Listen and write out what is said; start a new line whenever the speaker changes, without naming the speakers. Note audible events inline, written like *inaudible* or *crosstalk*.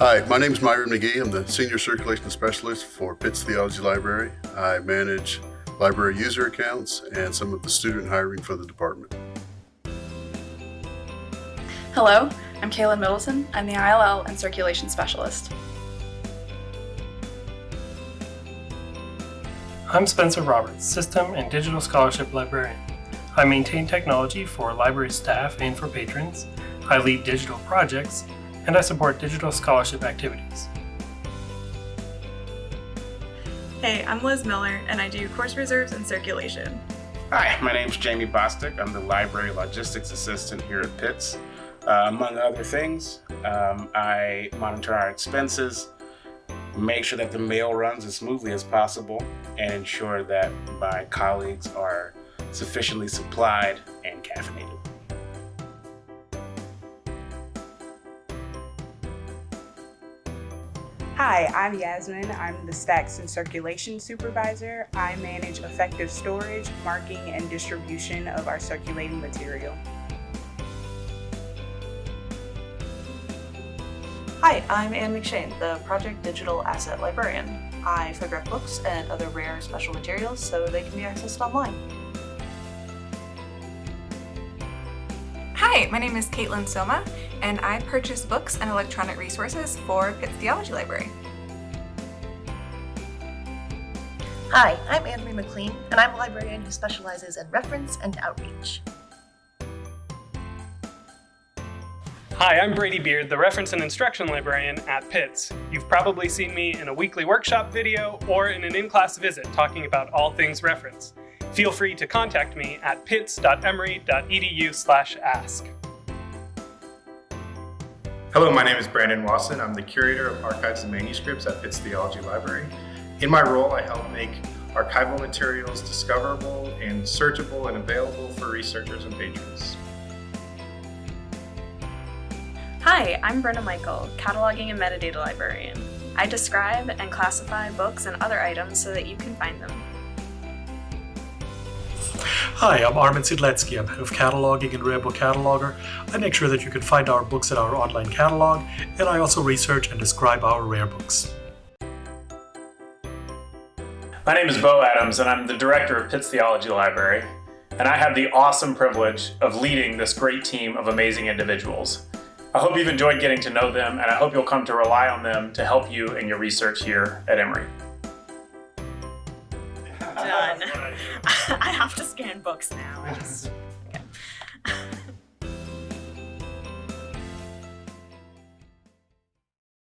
Hi, my name is Myron McGee. I'm the Senior Circulation Specialist for Pitts Theology Library. I manage library user accounts and some of the student hiring for the department.
Hello, I'm Kaylin Middleton. I'm the ILL and Circulation Specialist.
I'm Spencer Roberts, System and Digital Scholarship Librarian. I maintain technology for library staff and for patrons. I lead digital projects, and I support digital scholarship activities.
Hey, I'm Liz Miller, and I do course reserves and circulation.
Hi, my name's Jamie Bostic. I'm the Library Logistics Assistant here at Pitts. Uh, among other things, um, I monitor our expenses, make sure that the mail runs as smoothly as possible, and ensure that my colleagues are sufficiently supplied and caffeinated.
Hi, I'm Yasmin. I'm the Stacks and Circulation Supervisor. I manage effective storage, marking, and distribution of our circulating material.
Hi, I'm Anne McShane, the Project Digital Asset Librarian. I photograph books and other rare special materials so they can be accessed online.
Hi, my name is Caitlin Soma, and I purchase books and electronic resources for Pitts Theology Library.
Hi, I'm Anne-Marie McLean, and I'm a librarian who specializes in reference and outreach.
Hi, I'm Brady Beard, the Reference and Instruction Librarian at Pitts. You've probably seen me in a weekly workshop video or in an in-class visit talking about all things reference. Feel free to contact me at pitts.emory.edu ask.
Hello, my name is Brandon Wason. I'm the Curator of Archives and Manuscripts at Pitts Theology Library. In my role, I help make archival materials discoverable and searchable and available for researchers and patrons.
Hi, I'm Brenna Michael, Cataloging and Metadata Librarian. I describe and classify books and other items so that you can find them.
Hi, I'm Armin Siedlecki. I'm head of cataloging and Rare Book Cataloger. I make sure that you can find our books in our online catalog, and I also research and describe our rare books.
My name is Bo Adams, and I'm the director of Pitts Theology Library, and I have the awesome privilege of leading this great team of amazing individuals. I hope you've enjoyed getting to know them, and I hope you'll come to rely on them to help you in your research here at Emory.
Done. *laughs* I have to scan books now.